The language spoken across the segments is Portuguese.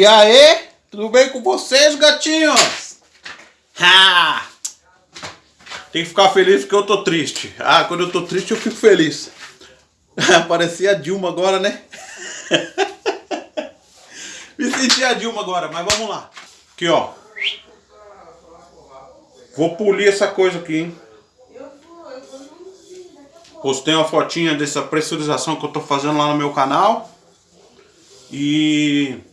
E aí, tudo bem com vocês, gatinhos? Ha! Tem que ficar feliz porque eu tô triste. Ah, quando eu tô triste eu fico feliz. Parecia a Dilma agora, né? Me senti a Dilma agora, mas vamos lá. Aqui, ó. Vou polir essa coisa aqui, hein? Postei uma fotinha dessa pressurização que eu tô fazendo lá no meu canal. E...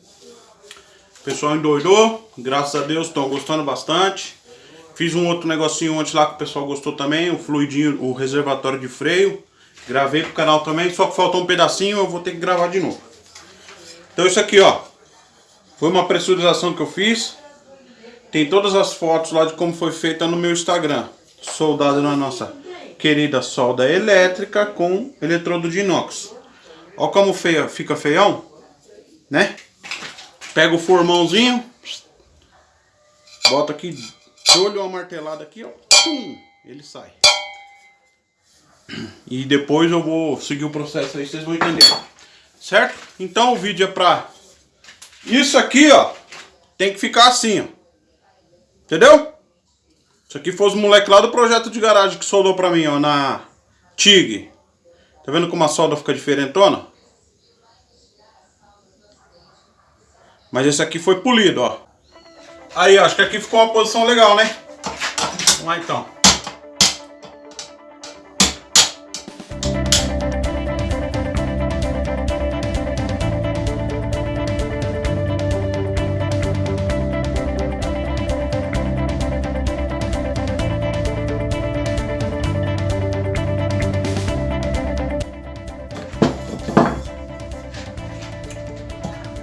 Pessoal endoidou. Graças a Deus, estão gostando bastante. Fiz um outro negocinho antes lá que o pessoal gostou também. O fluidinho, o reservatório de freio. Gravei pro canal também. Só que faltou um pedacinho, eu vou ter que gravar de novo. Então isso aqui, ó. Foi uma pressurização que eu fiz. Tem todas as fotos lá de como foi feita no meu Instagram. Soldado na nossa querida solda elétrica com eletrodo de inox. Ó como feia, fica feião, né? Pega o formãozinho, bota aqui, olho uma martelada aqui, ó, pum, ele sai. E depois eu vou seguir o processo aí, vocês vão entender. Certo? Então o vídeo é pra... Isso aqui, ó, tem que ficar assim, ó. Entendeu? Isso aqui foi os moleques lá do projeto de garagem que soldou pra mim, ó, na TIG. Tá vendo como a solda fica diferentona? Mas esse aqui foi polido, ó. Aí, ó, acho que aqui ficou uma posição legal, né? Vamos lá então.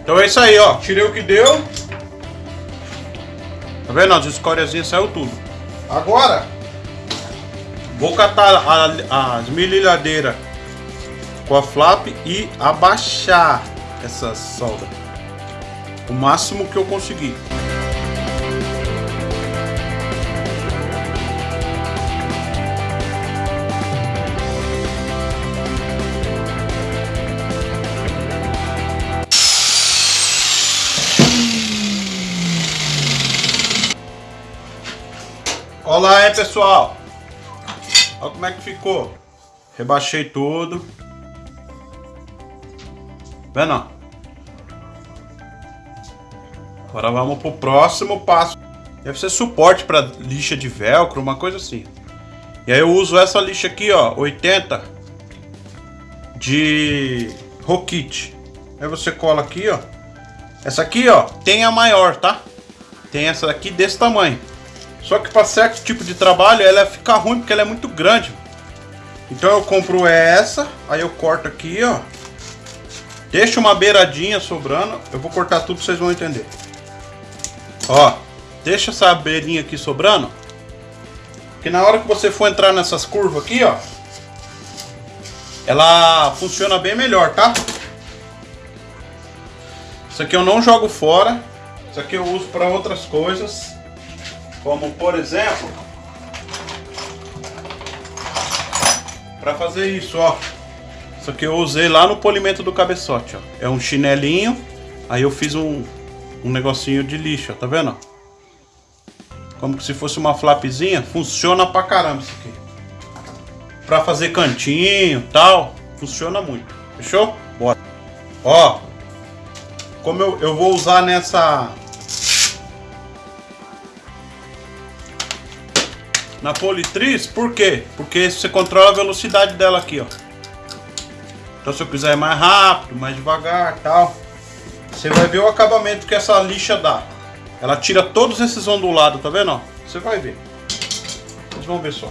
Então é isso aí, ó. Tirei o que deu. Tá vendo? As escóriazinhas saiu tudo. Agora, vou catar a, as mililhadeiras com a flap e abaixar essa solda. O máximo que eu conseguir. Olá aí pessoal? Olha como é que ficou. Rebaixei tudo. Vendo? Agora vamos pro próximo passo. Deve ser suporte para lixa de velcro, uma coisa assim. E aí eu uso essa lixa aqui, ó 80 De Rokit. Aí você cola aqui, ó. Essa aqui, ó, tem a maior, tá? Tem essa aqui desse tamanho só que para certo tipo de trabalho ela fica ruim porque ela é muito grande. Então eu compro essa, aí eu corto aqui, ó. Deixa uma beiradinha sobrando. Eu vou cortar tudo, vocês vão entender. Ó, deixa essa beirinha aqui sobrando. Que na hora que você for entrar nessas curvas aqui, ó. Ela funciona bem melhor, tá? Isso aqui eu não jogo fora. Isso aqui eu uso para outras coisas. Como por exemplo, para fazer isso, ó. Isso aqui eu usei lá no polimento do cabeçote, ó. É um chinelinho, aí eu fiz um, um negocinho de lixo, tá vendo? Como se fosse uma flapzinha, funciona pra caramba isso aqui. Pra fazer cantinho tal, funciona muito. Fechou? Bora. Ó, como eu, eu vou usar nessa na politriz, por quê? Porque você controla a velocidade dela aqui, ó. Então se eu quiser mais rápido, mais devagar tal, você vai ver o acabamento que essa lixa dá. Ela tira todos esses ondulados, tá vendo? Você vai ver. Vocês vão ver só.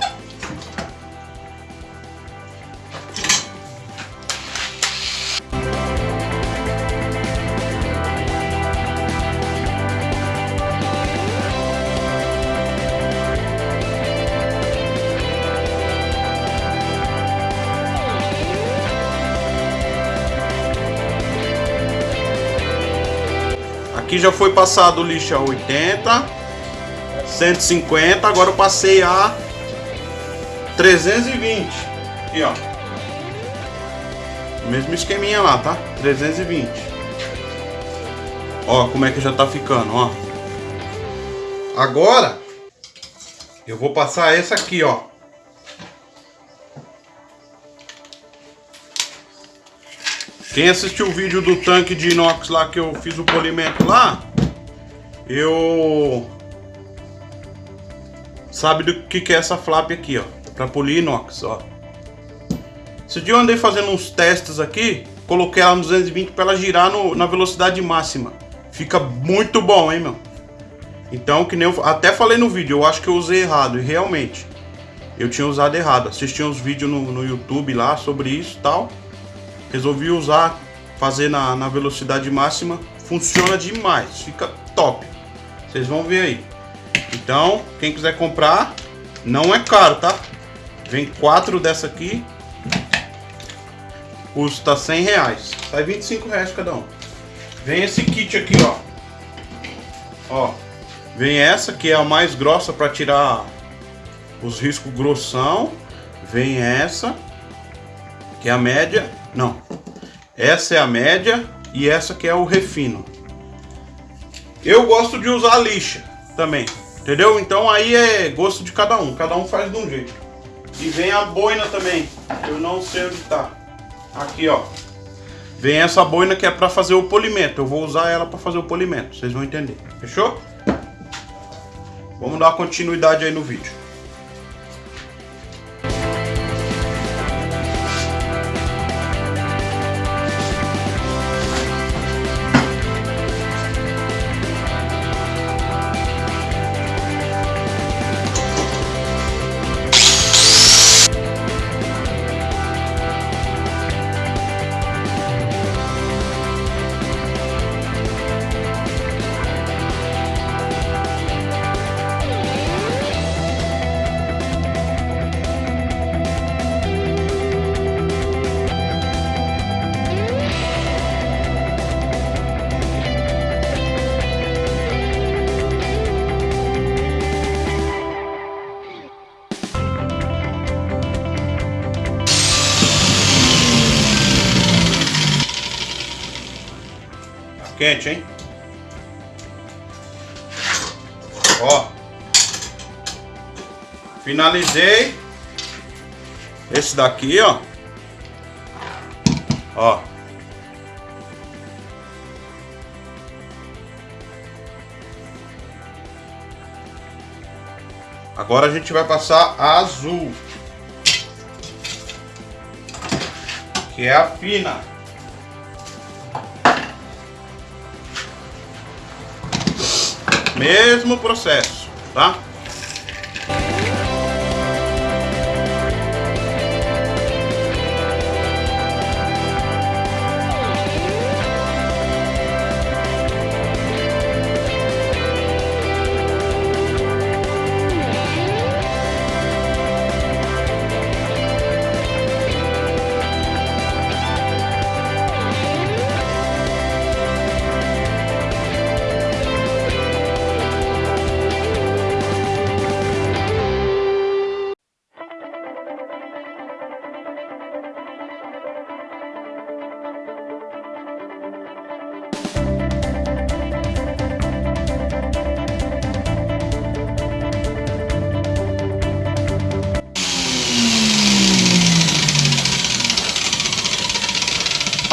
Aqui já foi passado o lixo a 80, 150, agora eu passei a 320. Aqui, ó. Mesmo esqueminha lá, tá? 320. Ó, como é que já tá ficando, ó. Agora, eu vou passar essa aqui, ó. Quem assistiu o vídeo do tanque de inox lá que eu fiz o polimento lá, eu sabe do que que é essa flap aqui, ó, para polir inox, ó. Esse dia eu andei fazendo uns testes aqui, coloquei ela no 220 para ela girar no, na velocidade máxima. Fica muito bom, hein, meu? Então, que nem eu até falei no vídeo, eu acho que eu usei errado, e realmente, eu tinha usado errado. Assisti uns vídeos no, no YouTube lá sobre isso e tal. Resolvi usar, fazer na, na velocidade máxima, funciona demais, fica top. Vocês vão ver aí. Então, quem quiser comprar, não é caro, tá? Vem quatro dessa aqui, custa 100 reais, sai 25 reais cada um. Vem esse kit aqui, ó. Ó, vem essa que é a mais grossa para tirar os riscos grossão. Vem essa, que é a média. Não, essa é a média e essa que é o refino. Eu gosto de usar lixa também, entendeu? Então aí é gosto de cada um, cada um faz de um jeito. E vem a boina também, eu não sei onde tá. Aqui, ó. Vem essa boina que é para fazer o polimento. Eu vou usar ela para fazer o polimento. Vocês vão entender. Fechou? Vamos dar continuidade aí no vídeo. Quente, hein? Ó. Finalizei. Esse daqui, ó. Ó. Agora a gente vai passar a azul. Que é a fina. Mesmo processo, tá?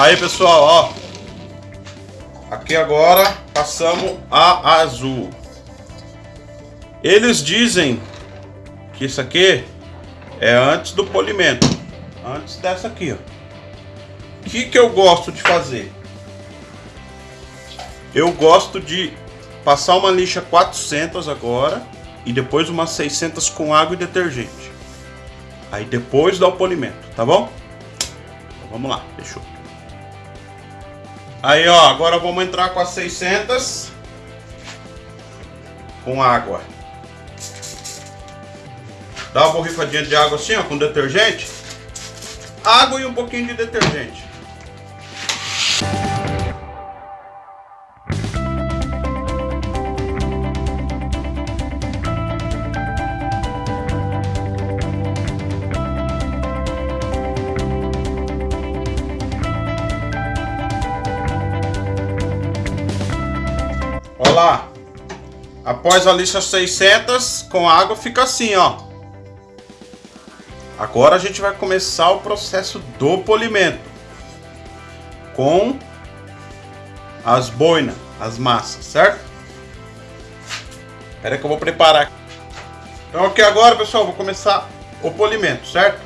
Aí pessoal, ó. Aqui agora passamos a azul. Eles dizem que isso aqui é antes do polimento. Antes dessa aqui, ó. O que, que eu gosto de fazer? Eu gosto de passar uma lixa 400 agora e depois uma 600 com água e detergente. Aí depois dá o polimento, tá bom? Então, vamos lá, fechou. Aí, ó, agora vamos entrar com as 600 com água. Dá uma borrifadinha de água assim, ó, com detergente. Água e um pouquinho de detergente. Olha lá. Após a lixa 600 com água fica assim, ó. Agora a gente vai começar o processo do polimento. Com as boinas, as massas, certo? Espera que eu vou preparar. Então aqui agora, pessoal, vou começar o polimento, certo?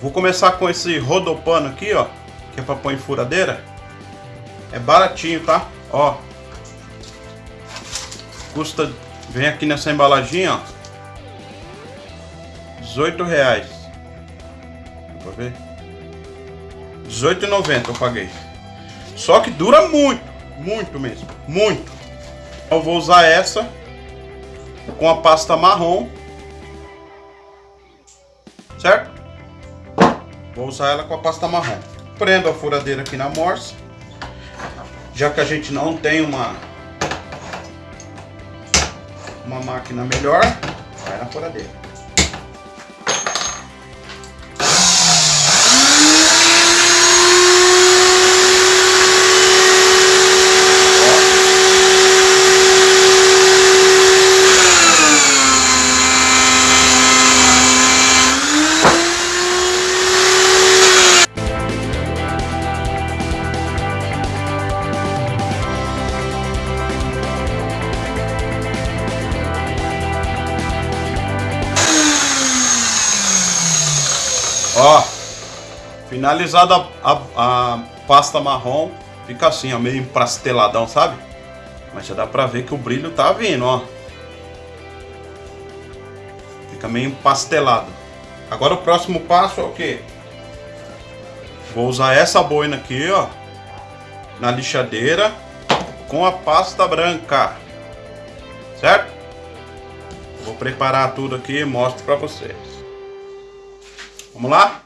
Vou começar com esse rodopano aqui, ó. Que é pra pôr em furadeira. É baratinho, tá? Ó. Custa... Vem aqui nessa embalagem, ó. 18 reais. Dá pra ver? 18,90 eu paguei. Só que dura muito. Muito mesmo. Muito. Eu vou usar essa com a pasta marrom. Certo? Vou usar ela com a pasta marrom. Prendo a furadeira aqui na morsa. Já que a gente não tem uma uma máquina melhor, vai na furadeira. Finalizada a, a, pasta marrom, fica assim, ó, meio empasteladão, sabe? Mas já dá pra ver que o brilho tá vindo, ó. Fica meio empastelado. Agora o próximo passo é o quê? Vou usar essa boina aqui, ó, na lixadeira com a pasta branca, certo? Vou preparar tudo aqui e mostro pra vocês. Vamos lá?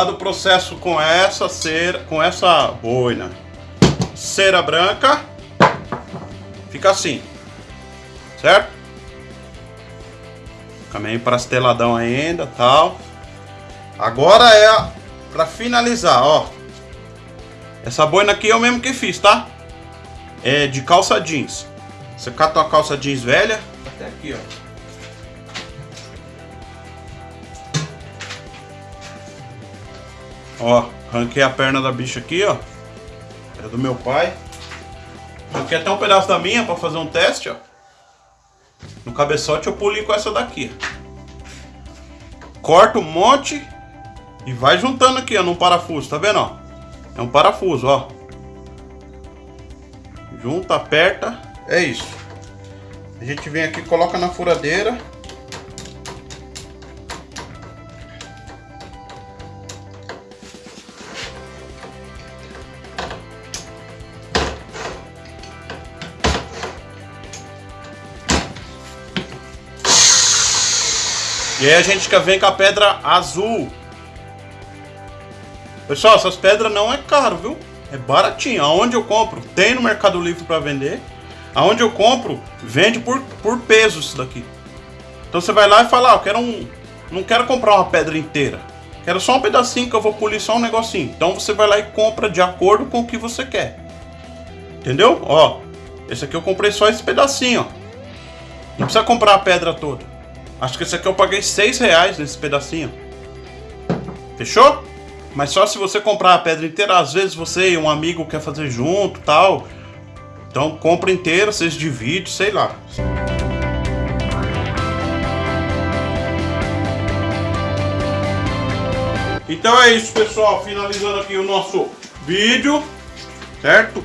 Acabado o processo com essa cera, com essa boina, cera branca, fica assim, certo? Fica meio prasteladão ainda, tal. Agora é para finalizar, ó. Essa boina aqui é o mesmo que fiz, tá? É de calça jeans. Você cata uma calça jeans velha, até aqui, ó. Ó, arranquei a perna da bicha aqui, ó. Era do meu pai. Arranquei até um pedaço da minha pra fazer um teste, ó. No cabeçote eu puli com essa daqui. Corta um monte e vai juntando aqui, ó, num parafuso, tá vendo, ó? É um parafuso, ó. Junta, aperta, é isso. A gente vem aqui, coloca na furadeira E aí a gente vem com a pedra azul. Pessoal, essas pedras não é caro, viu? É baratinho. Aonde eu compro, tem no Mercado Livre para vender. Aonde eu compro, vende por, por peso isso daqui. Então você vai lá e fala, ah, eu quero um... Não quero comprar uma pedra inteira. Quero só um pedacinho que eu vou polir só um negocinho. Então você vai lá e compra de acordo com o que você quer. Entendeu? Ó, esse aqui eu comprei só esse pedacinho, ó. Não precisa comprar a pedra toda. Acho que esse aqui eu paguei 6 reais nesse pedacinho. Fechou? Mas só se você comprar a pedra inteira, às vezes você e um amigo quer fazer junto tal. Então compra inteira, vocês dividem, sei lá. Então é isso, pessoal. Finalizando aqui o nosso vídeo, certo?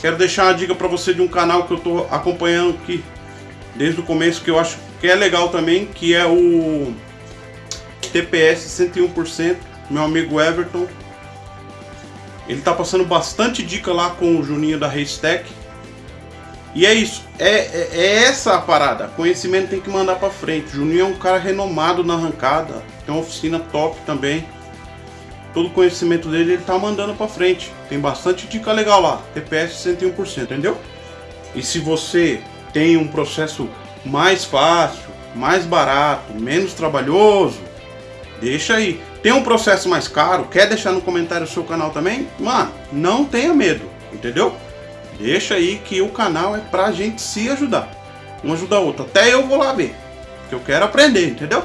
Quero deixar uma dica para você de um canal que eu tô acompanhando aqui desde o começo, que eu acho que é legal também, que é o TPS 101%, meu amigo Everton. Ele tá passando bastante dica lá com o Juninho da Racetech. E é isso, é, é, é, essa a parada. Conhecimento tem que mandar pra frente. Juninho é um cara renomado na arrancada, tem uma oficina top também. Todo conhecimento dele ele tá mandando pra frente. Tem bastante dica legal lá, TPS 101%, entendeu? E se você tem um processo mais fácil, mais barato, menos trabalhoso, deixa aí. Tem um processo mais caro, quer deixar no comentário o seu canal também? Mano, não tenha medo, entendeu? Deixa aí que o canal é pra gente se ajudar. Um ajuda o outro. Até eu vou lá ver. Porque eu quero aprender, entendeu?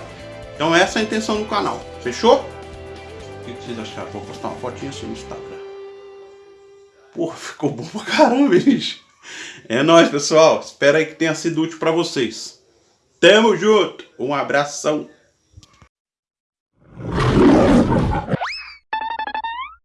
Então essa é a intenção do canal. Fechou? O que vocês acharam? Vou postar uma fotinha assim no Instagram. Porra, ficou bom pra caramba, bicho. É nóis, pessoal. Espero aí que tenha sido útil pra vocês. Tamo junto. Um abração.